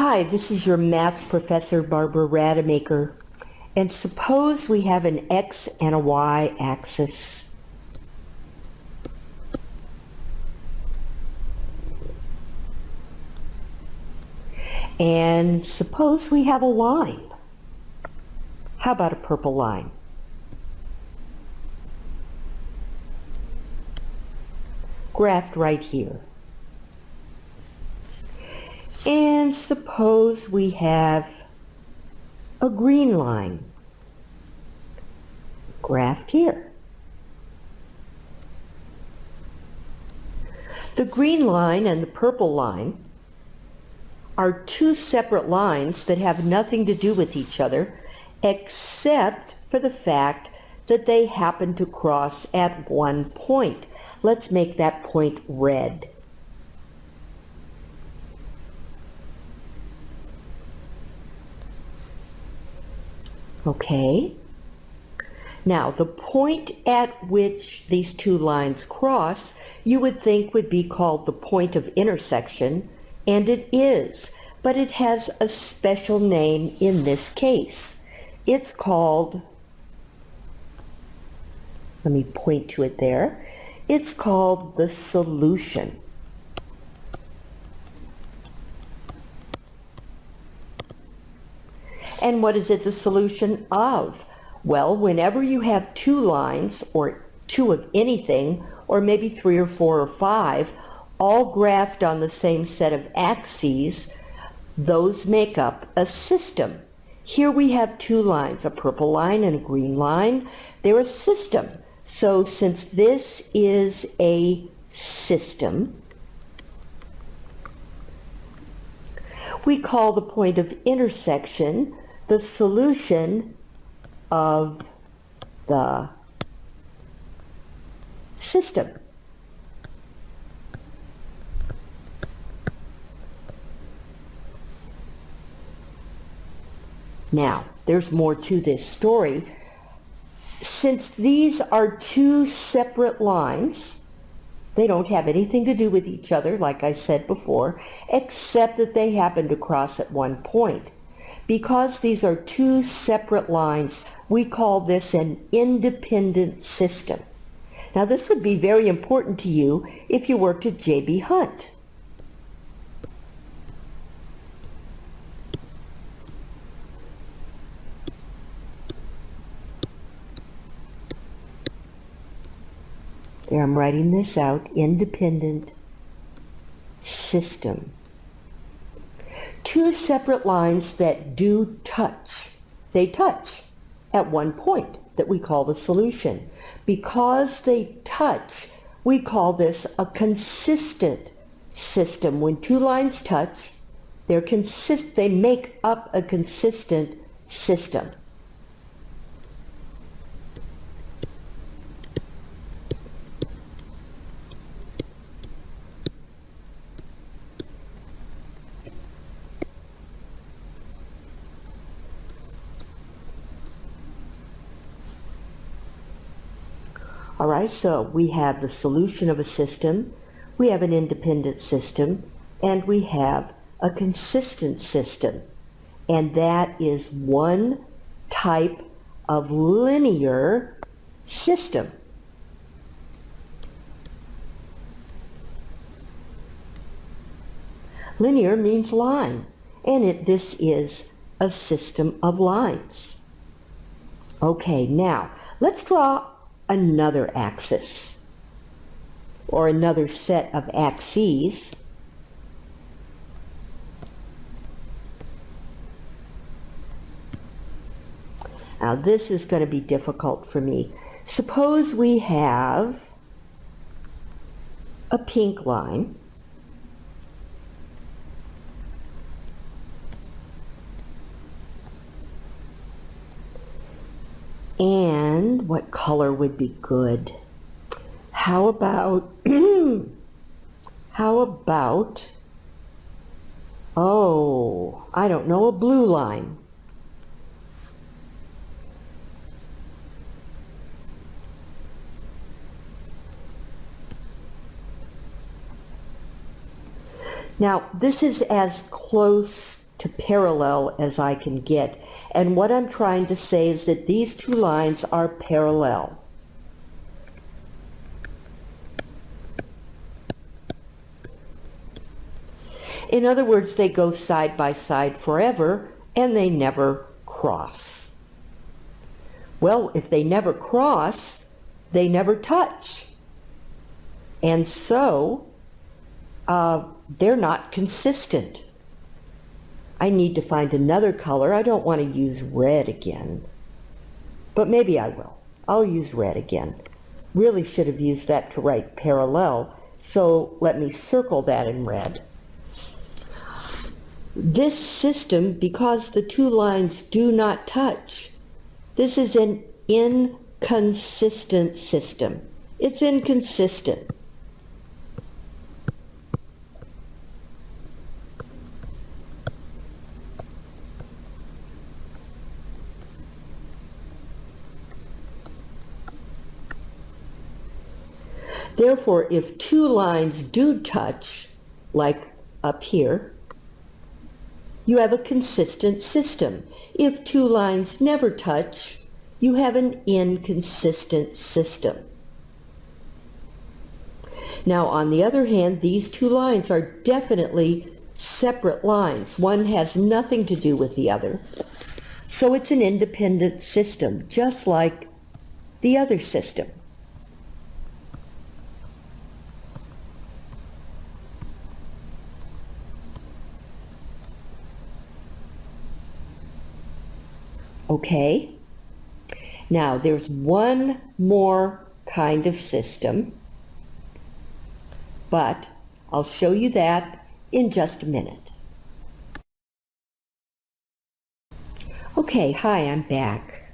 Hi, this is your math professor, Barbara Rademacher. And suppose we have an X and a Y axis. And suppose we have a line. How about a purple line? Graphed right here. And suppose we have a green line graphed here. The green line and the purple line are two separate lines that have nothing to do with each other except for the fact that they happen to cross at one point. Let's make that point red. Okay. Now, the point at which these two lines cross, you would think would be called the point of intersection, and it is, but it has a special name in this case. It's called, let me point to it there, it's called the solution. And what is it the solution of? Well, whenever you have two lines, or two of anything, or maybe three or four or five, all graphed on the same set of axes, those make up a system. Here we have two lines, a purple line and a green line. They're a system. So since this is a system, we call the point of intersection the solution of the system. Now, there's more to this story. Since these are two separate lines, they don't have anything to do with each other, like I said before, except that they happen to cross at one point. Because these are two separate lines, we call this an independent system. Now this would be very important to you if you worked at J.B. Hunt. There, I'm writing this out, independent system two separate lines that do touch. They touch at one point that we call the solution. Because they touch, we call this a consistent system. When two lines touch, they're consist they make up a consistent system. All right, so we have the solution of a system, we have an independent system, and we have a consistent system. And that is one type of linear system. Linear means line, and it, this is a system of lines. Okay, now let's draw another axis or another set of axes Now this is going to be difficult for me. Suppose we have a pink line And what color would be good? How about, how about, oh, I don't know, a blue line. Now, this is as close to parallel as I can get. And what I'm trying to say is that these two lines are parallel. In other words, they go side by side forever and they never cross. Well, if they never cross, they never touch. And so, uh, they're not consistent. I need to find another color. I don't want to use red again, but maybe I will. I'll use red again. Really should have used that to write parallel, so let me circle that in red. This system, because the two lines do not touch, this is an inconsistent system. It's inconsistent. Therefore, if two lines do touch, like up here, you have a consistent system. If two lines never touch, you have an inconsistent system. Now, on the other hand, these two lines are definitely separate lines. One has nothing to do with the other. So it's an independent system, just like the other system. Okay? Now, there's one more kind of system, but I'll show you that in just a minute. Okay, hi, I'm back.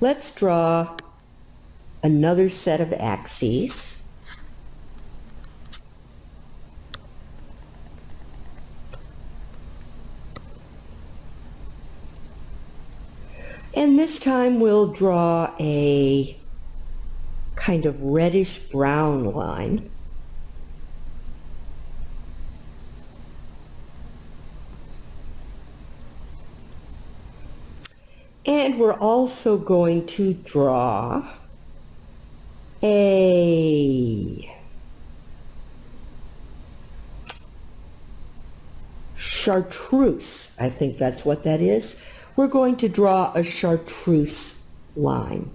Let's draw another set of axes. And this time we'll draw a kind of reddish brown line. And we're also going to draw a chartreuse. I think that's what that is we're going to draw a chartreuse line.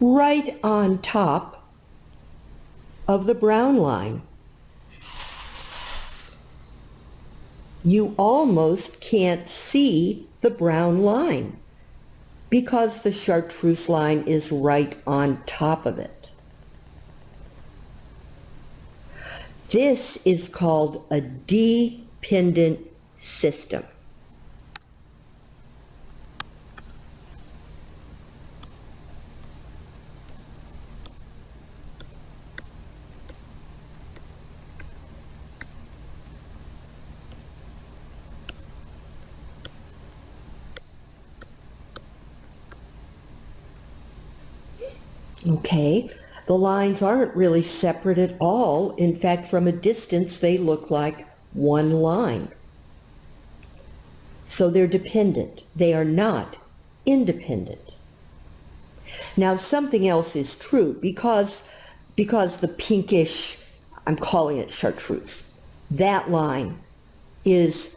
Right on top of the brown line. You almost can't see the brown line because the chartreuse line is right on top of it. This is called a dependent system. Okay, the lines aren't really separate at all. In fact, from a distance, they look like one line. So they're dependent. They are not independent. Now, something else is true because, because the pinkish, I'm calling it chartreuse, that line is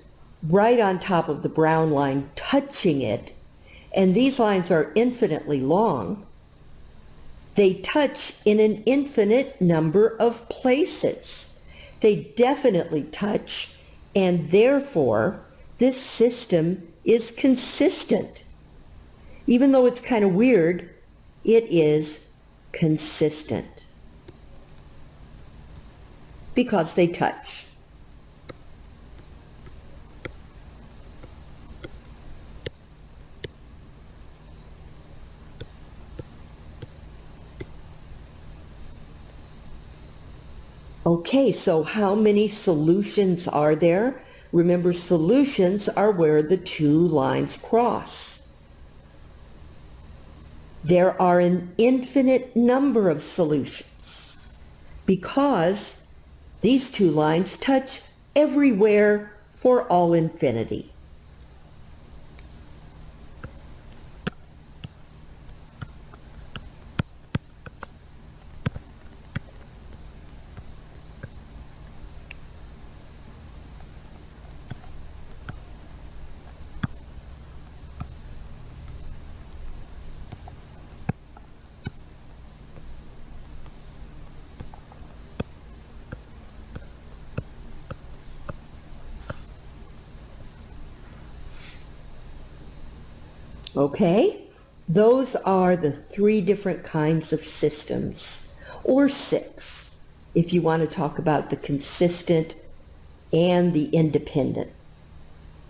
right on top of the brown line, touching it. And these lines are infinitely long. They touch in an infinite number of places. They definitely touch, and therefore, this system is consistent. Even though it's kind of weird, it is consistent because they touch. Okay, so how many solutions are there? Remember, solutions are where the two lines cross. There are an infinite number of solutions. because these two lines touch everywhere for all infinity. Okay, those are the three different kinds of systems, or six, if you want to talk about the consistent and the independent.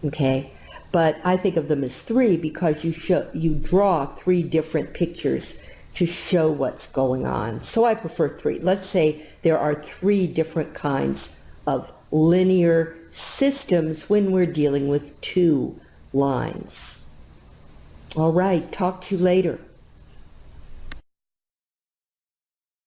Okay, but I think of them as three because you show you draw three different pictures to show what's going on. So I prefer three. Let's say there are three different kinds of linear systems when we're dealing with two lines. All right, talk to you later.